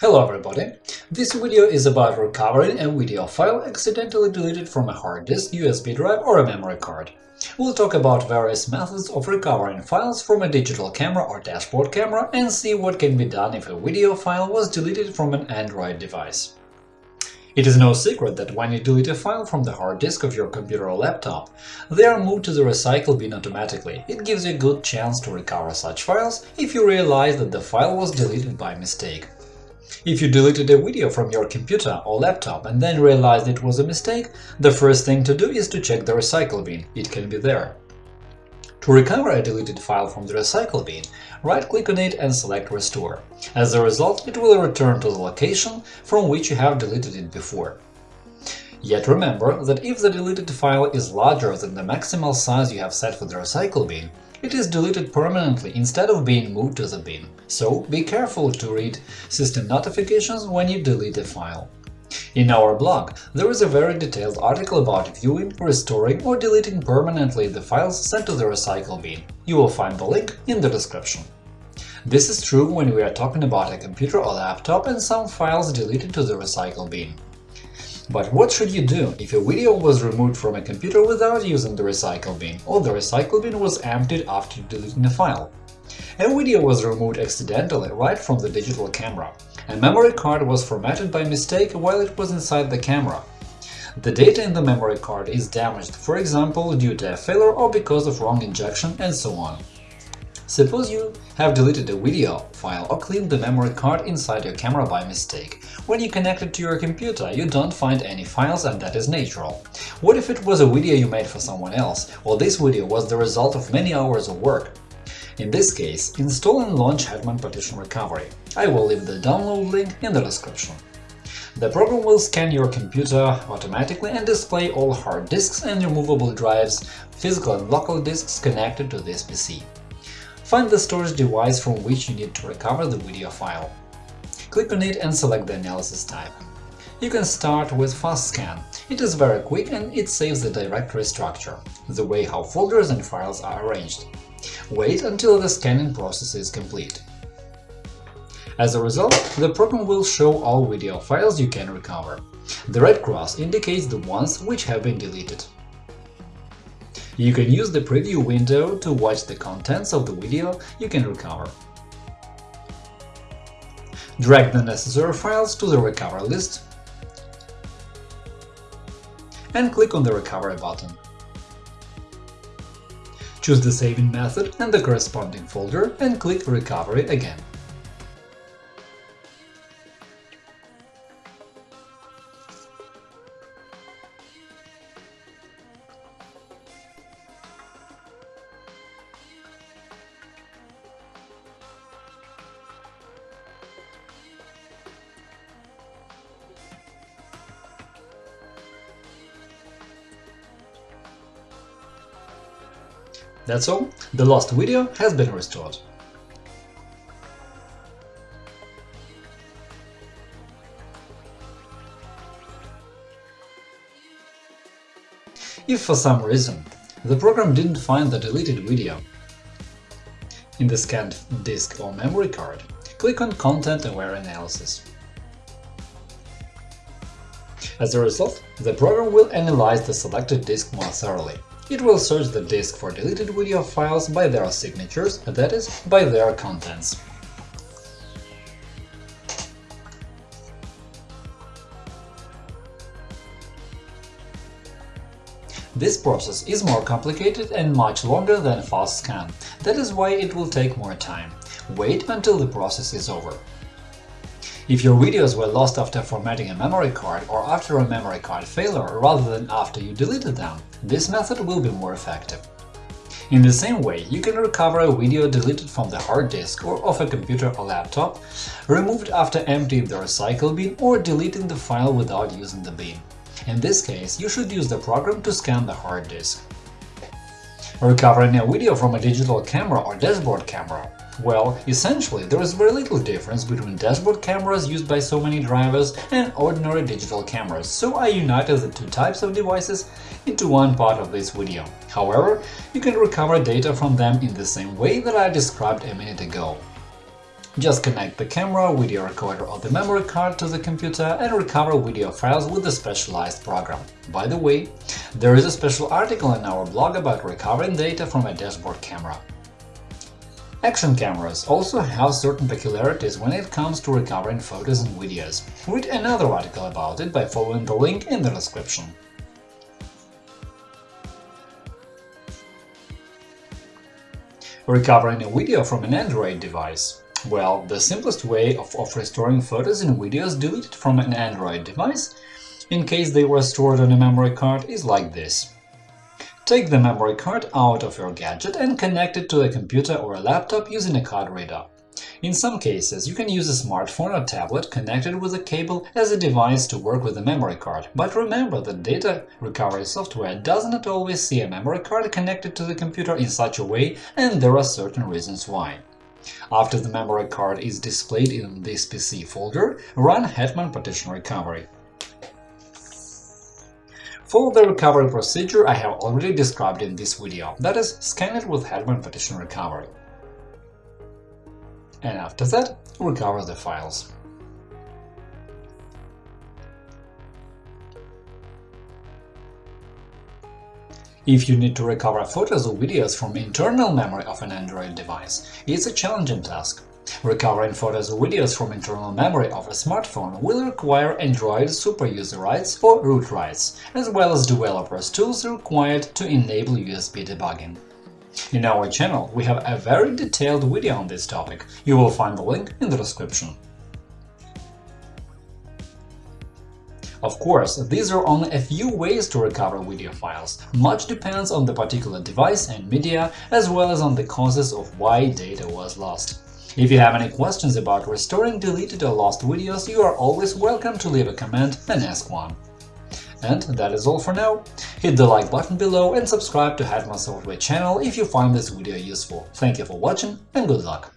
Hello everybody! This video is about recovering a video file accidentally deleted from a hard disk, USB drive or a memory card. We'll talk about various methods of recovering files from a digital camera or dashboard camera and see what can be done if a video file was deleted from an Android device. It is no secret that when you delete a file from the hard disk of your computer or laptop, they are moved to the recycle bin automatically. It gives you a good chance to recover such files if you realize that the file was deleted by mistake. If you deleted a video from your computer or laptop and then realized it was a mistake, the first thing to do is to check the recycle bin, it can be there. To recover a deleted file from the recycle bin, right-click on it and select Restore. As a result, it will return to the location from which you have deleted it before. Yet remember that if the deleted file is larger than the maximal size you have set for the recycle bin, it is deleted permanently instead of being moved to the bin, so be careful to read system notifications when you delete a file. In our blog, there is a very detailed article about viewing, restoring or deleting permanently the files sent to the recycle bin. You will find the link in the description. This is true when we are talking about a computer or laptop and some files deleted to the recycle bin. But what should you do if a video was removed from a computer without using the recycle bin, or the recycle bin was emptied after deleting a file? A video was removed accidentally right from the digital camera. A memory card was formatted by mistake while it was inside the camera. The data in the memory card is damaged, for example, due to a failure or because of wrong injection, and so on. Suppose you have deleted a video file or cleaned the memory card inside your camera by mistake. When you connect it to your computer, you don't find any files and that is natural. What if it was a video you made for someone else, or this video was the result of many hours of work? In this case, install and launch Hetman Partition Recovery. I will leave the download link in the description. The program will scan your computer automatically and display all hard disks and removable drives, physical and local disks connected to this PC. Find the storage device from which you need to recover the video file. Click on it and select the analysis type. You can start with Fast Scan. It is very quick and it saves the directory structure, the way how folders and files are arranged. Wait until the scanning process is complete. As a result, the program will show all video files you can recover. The red cross indicates the ones which have been deleted. You can use the preview window to watch the contents of the video you can recover. Drag the necessary files to the recover list and click on the Recovery button. Choose the saving method and the corresponding folder and click Recovery again. That's all, the lost video has been restored. If for some reason the program didn't find the deleted video in the scanned disk or memory card, click on Content-Aware Analysis. As a result, the program will analyze the selected disk more thoroughly. It will search the disk for deleted video files by their signatures, that is, by their contents. This process is more complicated and much longer than fast scan, that is why it will take more time. Wait until the process is over. If your videos were lost after formatting a memory card or after a memory card failure rather than after you deleted them, this method will be more effective. In the same way, you can recover a video deleted from the hard disk or of a computer or laptop, removed after emptying the recycle bin or deleting the file without using the bin. In this case, you should use the program to scan the hard disk. Recovering a video from a digital camera or dashboard camera well, essentially, there is very little difference between dashboard cameras used by so many drivers and ordinary digital cameras, so I united the two types of devices into one part of this video. However, you can recover data from them in the same way that I described a minute ago. Just connect the camera, video recorder or the memory card to the computer and recover video files with a specialized program. By the way, there is a special article in our blog about recovering data from a dashboard camera. Action cameras also have certain peculiarities when it comes to recovering photos and videos. Read another article about it by following the link in the description. Recovering a video from an Android device well, the simplest way of, of restoring photos and videos deleted from an Android device, in case they were stored on a memory card, is like this. Take the memory card out of your gadget and connect it to a computer or a laptop using a card reader. In some cases, you can use a smartphone or tablet connected with a cable as a device to work with the memory card, but remember that data recovery software does not always see a memory card connected to the computer in such a way, and there are certain reasons why. After the memory card is displayed in this PC folder, run Hetman Partition Recovery. For the recovery procedure I have already described in this video, that is, scan it with Hetman Partition Recovery. And after that, recover the files. If you need to recover photos or videos from internal memory of an Android device, it's a challenging task. Recovering photos or videos from internal memory of a smartphone will require Android superuser rights or root rights, as well as developers' tools required to enable USB debugging. In our channel, we have a very detailed video on this topic, you will find the link in the description. Of course, these are only a few ways to recover video files. Much depends on the particular device and media, as well as on the causes of why data was lost. If you have any questions about restoring deleted or lost videos, you are always welcome to leave a comment and ask one. And that is all for now. Hit the like button below and subscribe to Hetman Software channel if you find this video useful. Thank you for watching and good luck!